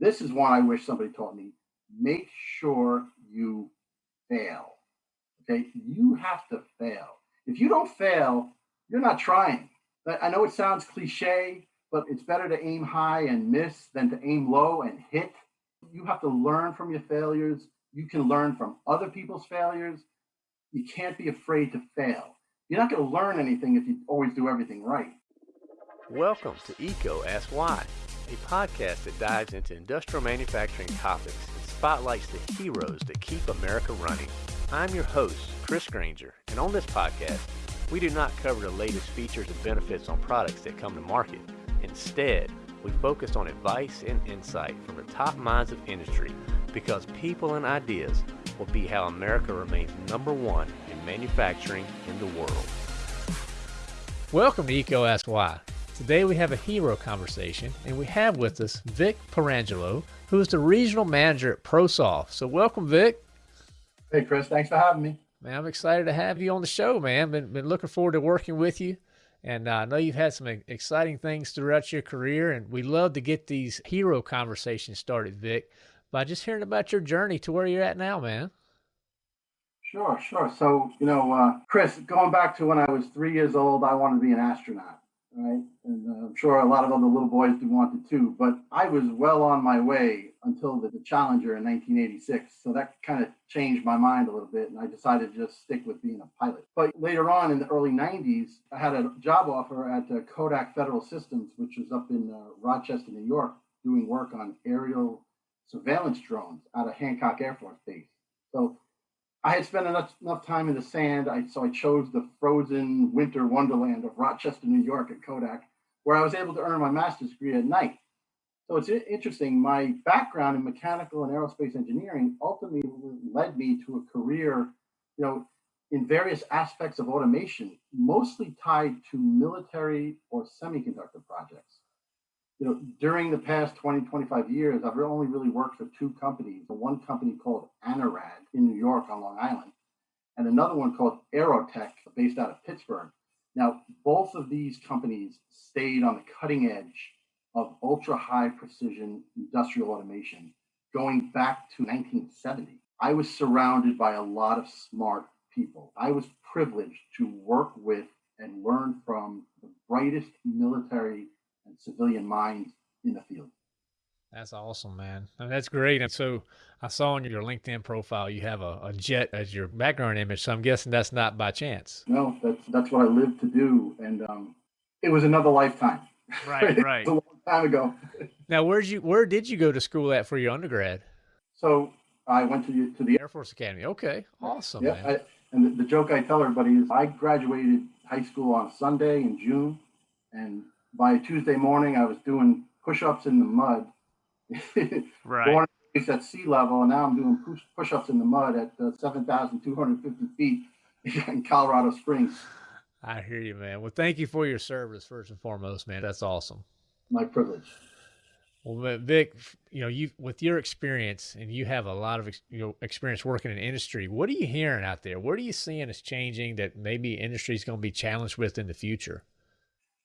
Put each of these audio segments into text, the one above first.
this is one I wish somebody taught me. Make sure you fail. Okay, you have to fail. If you don't fail, you're not trying. I know it sounds cliche, but it's better to aim high and miss than to aim low and hit. You have to learn from your failures. You can learn from other people's failures. You can't be afraid to fail. You're not going to learn anything if you always do everything right. Welcome to EECO Ask Why, a podcast that dives into industrial manufacturing topics and spotlights the heroes that keep America running. I'm your host, Chris Grainger, and on this podcast, we do not cover the latest features and benefits on products that come to market. Instead, we focus on advice and insight from the top minds of industry because people and ideas will be how America remains number one in manufacturing in the world. Welcome to EECO Ask Why. Today we have a hero conversation, and we have with us Vic Perangelo, who is the regional manager at ProSoft. So welcome, Vic. Hey, Chris. Thanks for having me. Man, I'm excited to have you on the show, man. Been, been looking forward to working with you. And uh, I know you've had some exciting things throughout your career, and we love to get these hero conversations started, Vic, by just hearing about your journey to where you're at now, man. Sure, sure. So, you know, uh, Chris, going back to when I was three years old, I wanted to be an astronaut right? And uh, I'm sure a lot of other little boys do want it too. But I was well on my way until the, the Challenger in 1986. So that kind of changed my mind a little bit, and I decided to just stick with being a pilot. But later on in the early 90s, I had a job offer at uh, Kodak Federal Systems, which was up in uh, Rochester, New York, doing work on aerial surveillance drones out of Hancock Air Force Base. So I had spent enough, enough time in the sand, I, so I chose the frozen winter wonderland of Rochester, New York at Kodak, where I was able to earn my master's degree at night. So it's interesting. My background in mechanical and aerospace engineering ultimately led me to a career, you know, in various aspects of automation, mostly tied to military or semiconductor projects you know, during the past 20, 25 years, I've only really worked for two companies. One company called Anorad in New York on Long Island, and another one called Aerotech based out of Pittsburgh. Now, both of these companies stayed on the cutting edge of ultra high precision industrial automation going back to 1970. I was surrounded by a lot of smart people. I was privileged to work with and learn from the brightest military civilian mind in the field. That's awesome, man. I mean, that's great. And so I saw on your LinkedIn profile you have a, a, jet as your background image. So I'm guessing that's not by chance. No, that's that's what I live to do, and um, it was another lifetime. Right, right. a long time ago. now, where'd you where did you go to school at for your undergrad? So I went to the, to the Air Force Academy. Okay, awesome. Yeah, I, and the, the joke I tell everybody is I graduated high school on Sunday in June, and by Tuesday morning, I was doing push-ups in the mud. right. Born at sea level, and now I'm doing push, push-ups in the mud at uh, 7,250 feet in Colorado Springs. I hear you, man. Well, thank you for your service first and foremost, man. That's awesome. My privilege. Well, Vic, you know, you with your experience, and you have a lot of you know experience working in industry. What are you hearing out there? What are you seeing is changing that maybe industry is going to be challenged with in the future?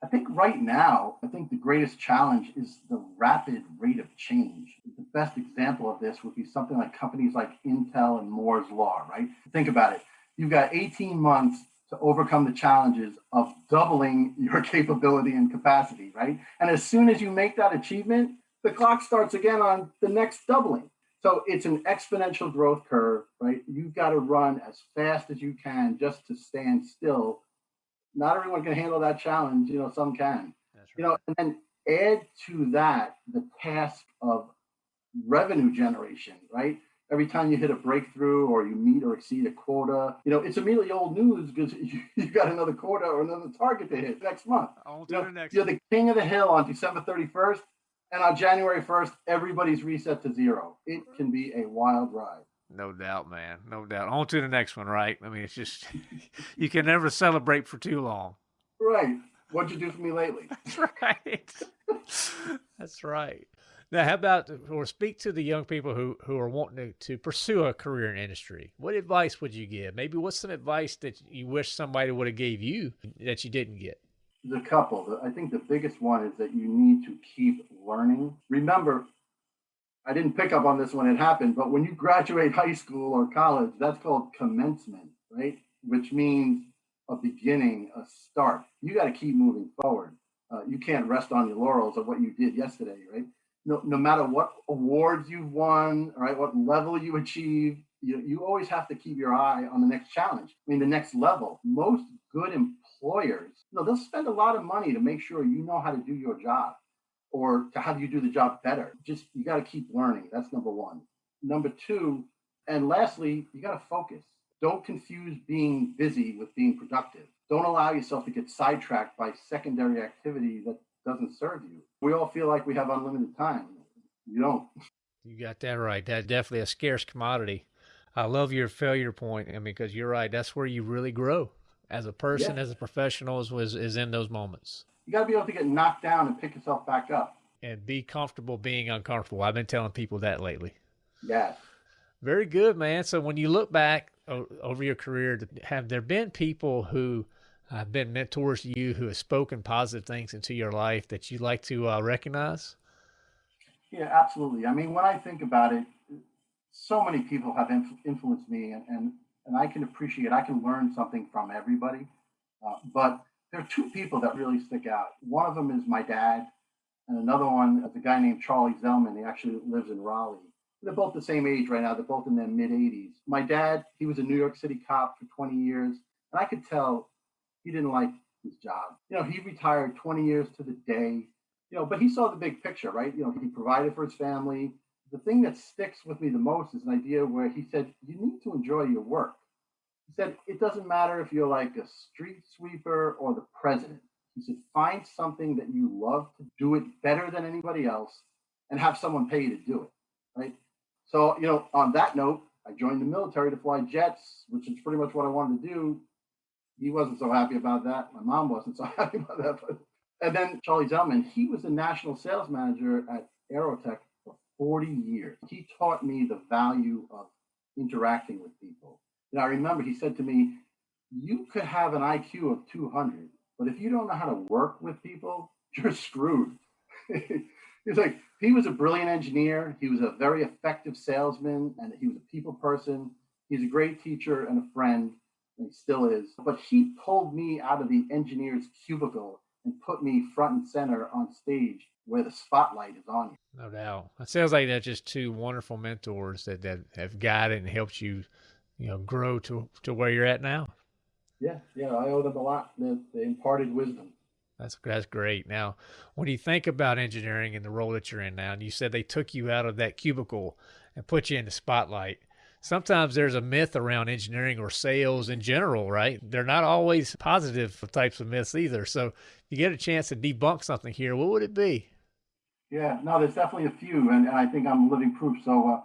I think right now, I think the greatest challenge is the rapid rate of change. The best example of this would be something like companies like Intel and Moore's Law, right? Think about it. You've got 18 months to overcome the challenges of doubling your capability and capacity, right? And as soon as you make that achievement, the clock starts again on the next doubling. So it's an exponential growth curve, right? You've got to run as fast as you can just to stand still not everyone can handle that challenge. You know, some can. Right. You know, and then add to that the task of revenue generation, right? Every time you hit a breakthrough or you meet or exceed a quota, you know, it's immediately old news because you, have got another quota or another target to hit next month. You know, next you're the king of the hill on December 31st, and on January 1st, everybody's reset to zero. It can be a wild ride. No doubt, man. No doubt. On to the next one, right? I mean, it's just you can never celebrate for too long. Right. What'd you do for me lately? That's right. That's right. Now, how about or speak to the young people who who are wanting to, to pursue a career in industry? What advice would you give? Maybe what's some advice that you wish somebody would have gave you that you didn't get? There's a couple. I think the biggest one is that you need to keep learning. Remember, I didn't pick up on this when it happened, but when you graduate high school or college, that's called commencement, right? Which means a beginning, a start. You got to keep moving forward. Uh, you can't rest on your laurels of what you did yesterday, right? No, no matter what awards you've won, right? What level you achieved, you, you always have to keep your eye on the next challenge. I mean, the next level. Most good employers, you know, they'll spend a lot of money to make sure you know how to do your job or to how do you do the job better. Just you got to keep learning. That's number one. Number two, and lastly, you got to focus. Don't confuse being busy with being productive. Don't allow yourself to get sidetracked by secondary activity that doesn't serve you. We all feel like we have unlimited time. You don't. You got that right. That's definitely a scarce commodity. I love your failure point. I mean, because you're right. That's where you really grow as a person, yeah. as a professional, is, is, is in those moments you got to be able to get knocked down and pick yourself back up and be comfortable being uncomfortable. I've been telling people that lately. Yes. Very good, man. So when you look back over your career, have there been people who have been mentors to you who have spoken positive things into your life that you like to uh, recognize? Yeah, absolutely. I mean, when I think about it, so many people have influenced me, and, and, and I can appreciate, I can learn something from everybody. Uh, but there are two people that really stick out. One of them is my dad, and another one is a guy named Charlie Zellman. He actually lives in Raleigh. They're both the same age right now. They're both in their mid 80s. My dad, he was a New York City cop for 20 years, and I could tell he didn't like his job. You know, he retired 20 years to the day, you know, but he saw the big picture, right? You know, he provided for his family. The thing that sticks with me the most is an idea where he said, you need to enjoy your work. He said, it doesn't matter if you're like a street sweeper or the president. He said, find something that you love to do it better than anybody else and have someone pay you to do it. Right. So, you know, on that note, I joined the military to fly jets, which is pretty much what I wanted to do. He wasn't so happy about that. My mom wasn't so happy about that. But, and then Charlie Zellman, he was the national sales manager at Aerotech for 40 years. He taught me the value of interacting with people and I remember he said to me, You could have an IQ of 200, but if you don't know how to work with people, you're screwed. He's like, he was a brilliant engineer. He was a very effective salesman, and he was a people person. He's a great teacher and a friend, and he still is. But he pulled me out of the engineer's cubicle and put me front and center on stage where the spotlight is on you. No doubt. It sounds like that's just two wonderful mentors that, that have guided and helped you you know grow to to where you're at now. Yeah, yeah, I owe them a lot. The, the imparted wisdom. That's that's great. Now, when you think about engineering and the role that you're in now, and you said they took you out of that cubicle and put you in the spotlight. Sometimes there's a myth around engineering or sales in general, right? They're not always positive types of myths either. So, if you get a chance to debunk something here, what would it be? Yeah, no, there's definitely a few, and, and I think I'm living proof. So, uh,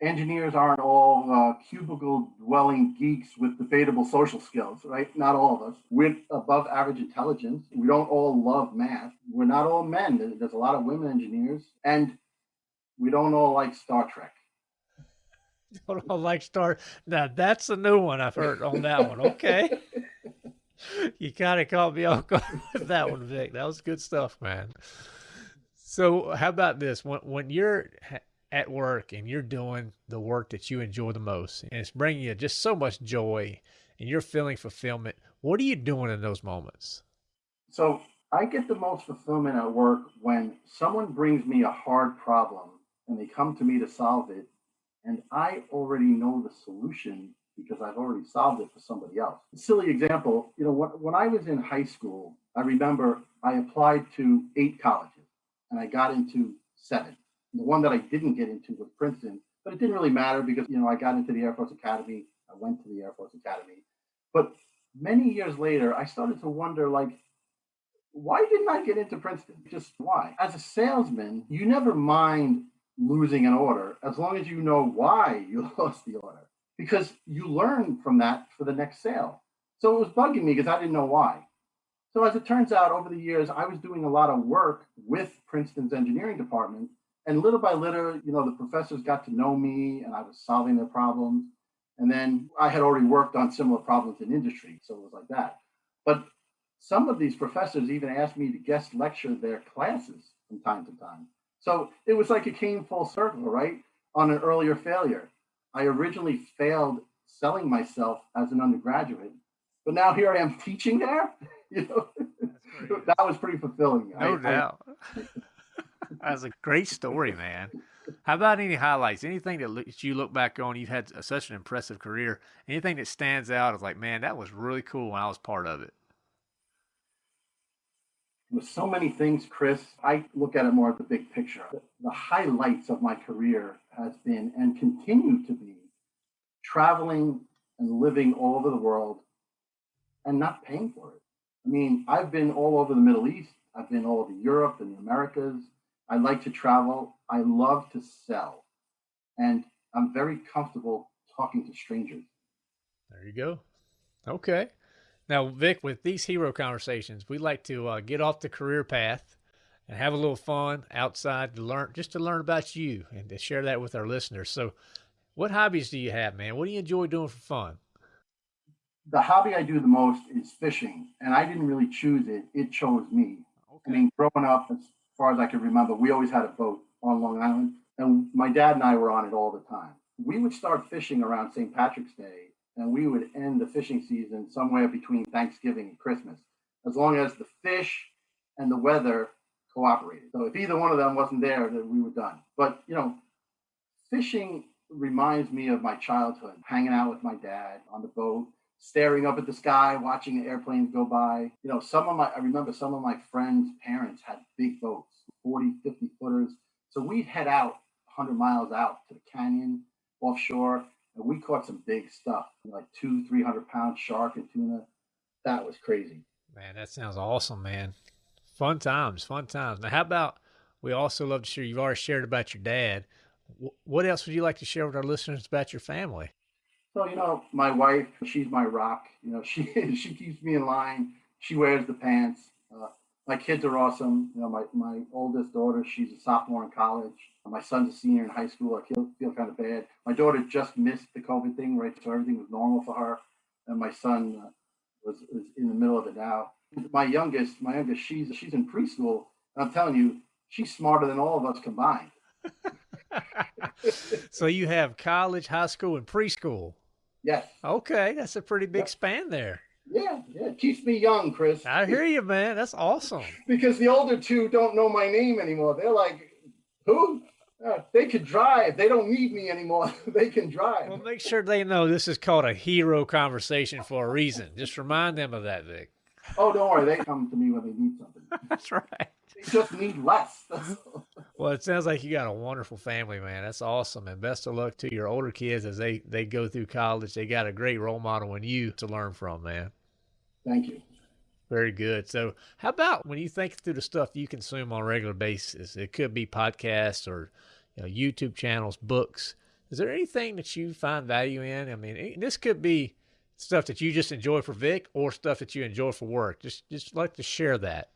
engineers aren't all uh, cubicle dwelling geeks with debatable social skills, right? Not all of us. We're above average intelligence. We don't all love math. We're not all men. There's a lot of women engineers, and we don't all like Star Trek. Don't all like Star. Now that's a new one I've heard on that one. Okay. you kind of caught me off guard with that one, Vic. That was good stuff, man. So, how about this? When when you're at work and you're doing the work that you enjoy the most and it's bringing you just so much joy and you're feeling fulfillment, what are you doing in those moments? So I get the most fulfillment at work when someone brings me a hard problem and they come to me to solve it. And I already know the solution because I've already solved it for somebody else. A silly example, you know, when, when I was in high school, I remember I applied to eight colleges and I got into seven. The one that I didn't get into was Princeton, but it didn't really matter because, you know, I got into the Air Force Academy. I went to the Air Force Academy. But many years later, I started to wonder, like, why didn't I get into Princeton? Just why? As a salesman, you never mind losing an order as long as you know why you lost the order because you learn from that for the next sale. So it was bugging me because I didn't know why. So as it turns out, over the years, I was doing a lot of work with Princeton's engineering department and little by little, you know, the professors got to know me and I was solving their problems. And then I had already worked on similar problems in industry. So it was like that. But some of these professors even asked me to guest lecture their classes from time to time. So it was like it came full circle, right? On an earlier failure. I originally failed selling myself as an undergraduate, but now here I am teaching there. You know, that was pretty fulfilling. No I, doubt. I, That's a great story, man. How about any highlights? Anything that you look back on? You've had such an impressive career. Anything that stands out is like, man, that was really cool when I was part of it. With so many things, Chris, I look at it more at the big picture. The highlights of my career has been and continue to be traveling and living all over the world and not paying for it. I mean, I've been all over the Middle East. I've been all over Europe and the Americas. I like to travel. I love to sell. And I'm very comfortable talking to strangers. There you go. Okay. Now, Vic, with these hero conversations, we like to uh, get off the career path and have a little fun outside to learn, just to learn about you and to share that with our listeners. So, what hobbies do you have, man? What do you enjoy doing for fun? The hobby I do the most is fishing, and I didn't really choose it; it chose me. Okay. I mean, growing up, far as I can remember, we always had a boat on Long Island, and my dad and I were on it all the time. We would start fishing around St. Patrick's Day, and we would end the fishing season somewhere between Thanksgiving and Christmas, as long as the fish and the weather cooperated. So if either one of them wasn't there, then we were done. But you know, fishing reminds me of my childhood, hanging out with my dad on the boat, staring up at the sky, watching the airplanes go by. You know, some of my, I remember some of my friends' parents had big boats, 40, 50 footers. So we'd head out 100 miles out to the canyon offshore, and we caught some big stuff, like two, 300 pound shark and tuna. That was crazy. Man, that sounds awesome, man. Fun times, fun times. Now, how about we also love to share, you've already shared about your dad. What else would you like to share with our listeners about your family? So, you know, my wife, she's my rock. You know, she she keeps me in line. She wears the pants. Uh, my kids are awesome. You know, my, my oldest daughter, she's a sophomore in college. My son's a senior in high school. I feel, feel kind of bad. My daughter just missed the COVID thing, right? So everything was normal for her. And my son uh, was, was in the middle of it now. My youngest, my youngest, she's she's in preschool. And I'm telling you, she's smarter than all of us combined. so you have college, high school, and preschool. Yes. Okay, that's a pretty big span there. Yeah, yeah, it keeps me young, Chris. I hear you, man. That's awesome. because the older two don't know my name anymore. They're like, who? Uh, they could drive. They don't need me anymore. they can drive. Well, make sure they know this is called a hero conversation for a reason. Just remind them of that, Vic. Oh, don't worry. They come to me when they need something. That's right. Just need less. well, it sounds like you got a wonderful family, man. That's awesome. And best of luck to your older kids as they, they go through college. They got a great role model in you to learn from, man. Thank you. Very good. So, how about when you think through the stuff you consume on a regular basis? It could be podcasts or you know, YouTube channels, books. Is there anything that you find value in? I mean, this could be stuff that you just enjoy for Vic or stuff that you enjoy for work. Just just like to share that.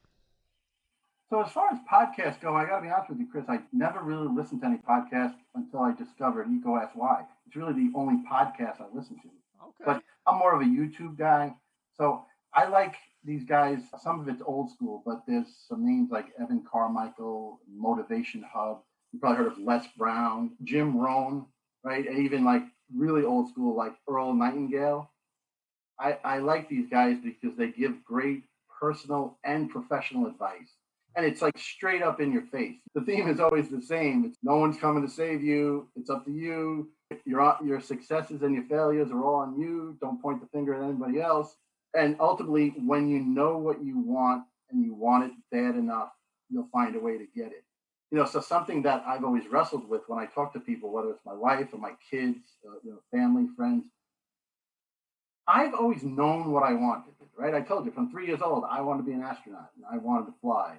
So as far as podcasts go, I got to be honest with you, Chris. I never really listened to any podcasts until I discovered EECO Ask Why. It's really the only podcast I listen to. Okay. But I'm more of a YouTube guy, so I like these guys. Some of it's old school, but there's some names like Evan Carmichael, Motivation Hub. You probably heard of Les Brown, Jim Rohn, right? And even like really old school, like Earl Nightingale. I, I like these guys because they give great personal and professional advice. And it's like straight up in your face. The theme is always the same. It's no one's coming to save you. It's up to you. Your, your successes and your failures are all on you. Don't point the finger at anybody else. And ultimately, when you know what you want and you want it bad enough, you'll find a way to get it. You know, so something that I've always wrestled with when I talk to people, whether it's my wife or my kids, uh, you know, family, friends, I've always known what I wanted, right? I told you from three years old, I wanted to be an astronaut and I wanted to fly.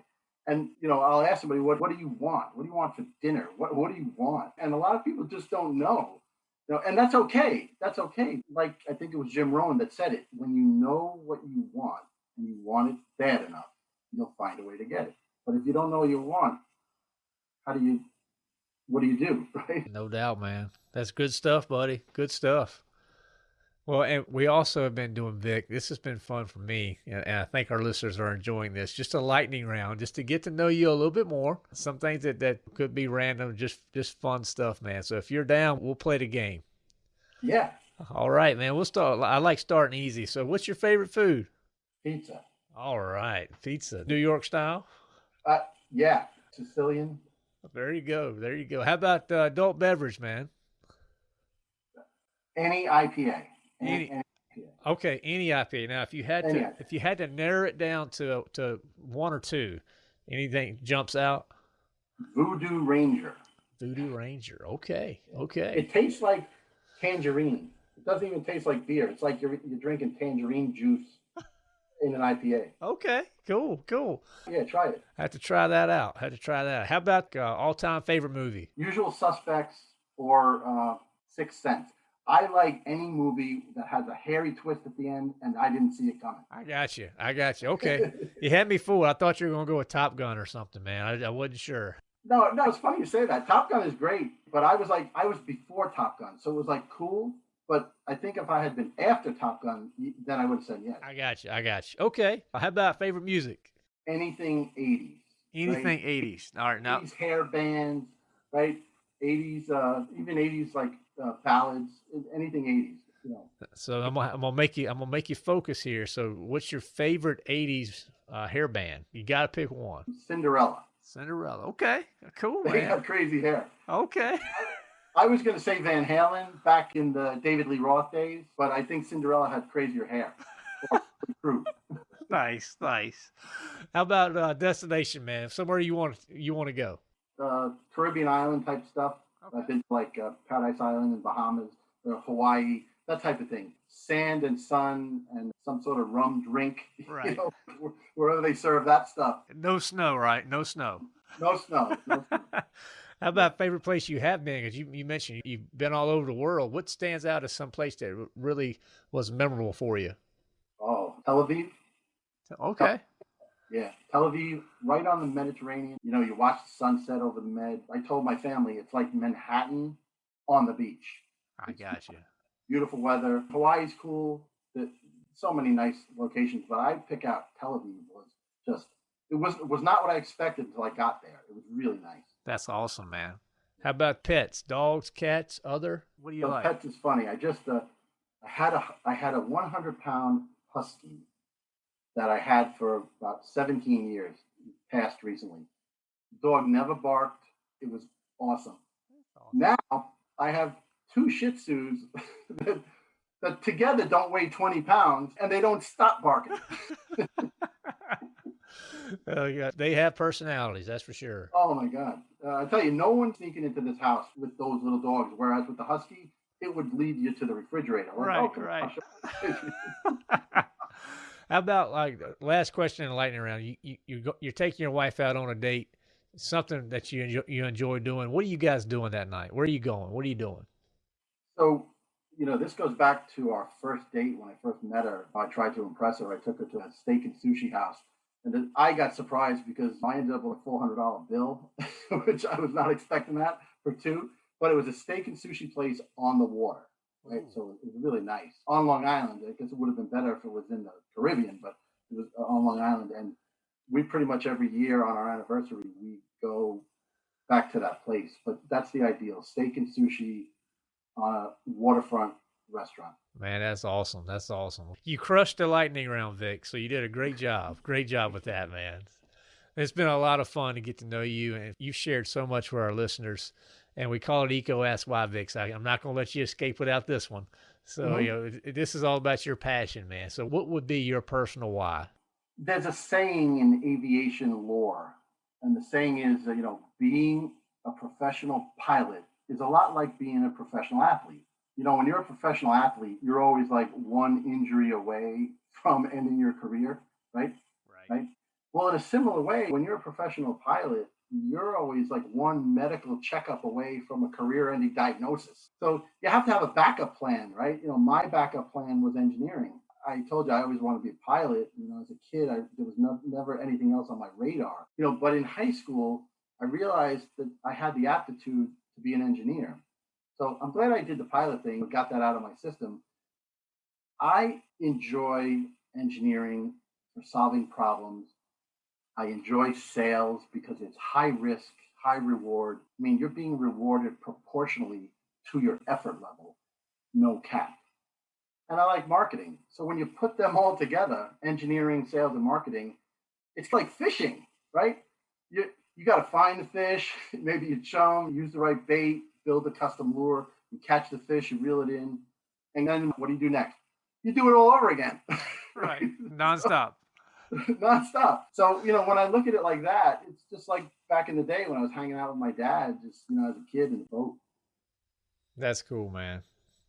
And you know, I'll ask somebody, what, what do you want? What do you want for dinner? What, what do you want? And a lot of people just don't know. You know, and that's okay. That's okay. Like I think it was Jim Rohn that said it. When you know what you want and you want it bad enough, you'll find a way to get it. But if you don't know what you want, how do you what do you do? Right? No doubt, man. That's good stuff, buddy. Good stuff. Well, and we also have been doing Vic. This has been fun for me, and, I think our listeners are enjoying this. Just a lightning round, just to get to know you a little bit more. Some things that, that could be random, just just fun stuff, man. So if you're down, we'll play the game. Yeah, All right, man. We'll start. I like starting easy. So, what's your favorite food? pizza. All right, pizza, New York style. Uh, yeah, Sicilian. There you go. There you go. How about uh, adult beverage, man? Any IPA. Any- Okay, any IPA. Now, if you had Any to, IPA. if you had to narrow it down to to one or two, anything jumps out. Voodoo Ranger. Voodoo Ranger. Okay, okay. It tastes like tangerine. It doesn't even taste like beer. It's like you're, you're drinking tangerine juice in an IPA. Okay, cool, cool. Yeah, try it. Have to try that out. Have to try that. Out. How about uh, all-time favorite movie? Usual Suspects or uh, Sixth Sense. I like any movie that has a hairy twist at the end, and I didn't see it coming. I got you. I got you. Okay, you had me fooled. I thought you were gonna go with Top Gun or something, man. I, I wasn't sure. No, no, it's funny you say that. Top Gun is great, but I was like, I was before Top Gun, so it was like cool. But I think if I had been after Top Gun, then I would have said yes. I got you. I got you. Okay. How about favorite music? Anything 80s. Anything '80s. All right, now 80s hair bands, right? 80s, uh, even 80s like uh, ballads, anything 80s. You know, So I'm gonna, I'm gonna make you I'm gonna make you focus here. So what's your favorite '80s uh, hair band? You got to pick one. Cinderella. Cinderella. Okay, cool, They man. have crazy hair. Okay. I was going to say Van Halen back in the David Lee Roth days, but I think Cinderella had crazier hair. True. nice, nice. How about uh, destination, man? Somewhere you want you want to go? Uh, Caribbean island type stuff. I've been to like uh, Paradise Island and Bahamas or Hawaii, that type of thing. Sand and sun and some sort of rum drink. Right. You know, wherever they serve that stuff. No snow, right? No snow. No snow. No snow. How about favorite place you have been? Because you, you mentioned you've been all over the world. What stands out as some place that really was memorable for you? Oh, Tel Aviv. Okay. Yeah, Tel Aviv, right on the Mediterranean. You know, you watch the sunset over the Med. I told my family it's like Manhattan on the beach. I got you. Beautiful weather. Hawaii's cool. The, so many nice locations, but I'd pick out Tel Aviv was just it was it was not what I expected until I got there. It was really nice. That's awesome, man. How about pets? Dogs, cats, other? What do you So like? pets is funny. I just uh, I had a I had a 100 pound husky that I had for about 17 years. Passed recently. Dog never barked. It was awesome. Now I have two Shih Tzus that, that together don't weigh 20 pounds and they don't stop barking. oh, yeah. They have personalities, that's for sure. Oh my God. Uh, I tell you, no one's sneaking into this house with those little dogs. Whereas with the Husky, it would lead you to the refrigerator. Right, oh, right. How about like last question in the lightning round? You you you go, you're taking your wife out on a date, something that you enjoy, you enjoy doing. What are you guys doing that night? Where are you going? What are you doing? So, you know, this goes back to our first date when I first met her. I tried to impress her. I took her to a steak and sushi house. And I got surprised because I ended up with a $400 bill, which I was not expecting that for two. But it was a steak and sushi place on the water, right? So it was really nice on Long Island. I guess it would have been better if it was in the Caribbean, but it was uh, on Long Island. And we pretty much every year on our anniversary, we go back to that place. But that's the ideal steak and sushi on a waterfront restaurant. Man, that's awesome. That's awesome. You crushed the lightning round, Vic. So you did a great job. Great job with that, man. It's been a lot of fun to get to know you, and you've shared so much with our listeners. And we call it EECO Ask Why. So I- I'm not going to let you escape without this one. So Mhm. you know, this is all about your passion, man. So what would be your personal why? There's a saying in aviation lore, and the saying is, you know, being a professional pilot is a lot like being a professional athlete. You know, when you're a professional athlete, you're always like one injury away from ending your career, right? Right. Well, in a similar way, when you're a professional pilot, you're always like one medical checkup away from a career ending diagnosis. So you have to have a backup plan, right? You know, my backup plan was engineering. I told you I always wanted to be a pilot. You know, as a kid, I, there was no, never anything else on my radar. You know, but in high school, I realized that I had the aptitude to be an engineer. So I'm glad I did the pilot thing, got that out of my system. I enjoy engineering for solving problems. I enjoy sales because it's high risk, high reward. I mean, you're being rewarded proportionally to your effort level, no cap. And I like marketing. So when you put them all together, engineering, sales, and marketing, it's like fishing, right? You you got to find the fish, maybe you chum, use the right bait, build a custom lure, you catch the fish, you reel it in, and then what do you do next? You do it all over again. right, nonstop. nonstop. So you know, when I look at it like that, it's just like back in the day when I was hanging out with my dad, just you know, as a kid in the boat. That's cool, man.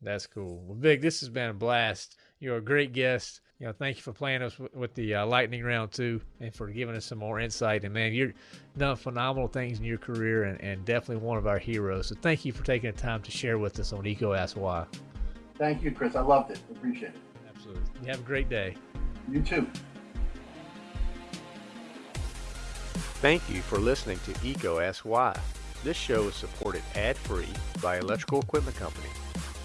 That's cool. Well, Vic, this has been a blast. You're a great guest. You know, thank you for playing us with, with the uh, lightning round too, and for giving us some more insight. And man, you're done phenomenal things in your career, and, and definitely one of our heroes. So thank you for taking the time to share with us on EECO Ask Why. Thank you, Chris. I loved it. Appreciate it. Absolutely. You have a great day. You too. Thank you for listening to EECO Ask Why. This show is supported ad-free by Electrical Equipment Company.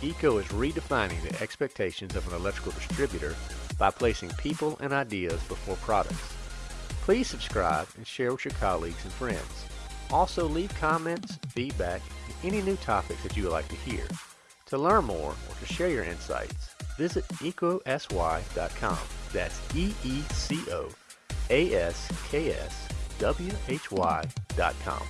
EECO is redefining the expectations of an electrical distributor by placing people and ideas before products. Please subscribe and share with your colleagues and friends. Also leave comments, feedback, and any new topics that you would like to hear. To learn more or to share your insights, visit eecoaskwhy.com. That's E-E-C-O-A-S-K-S W-H-Y.com.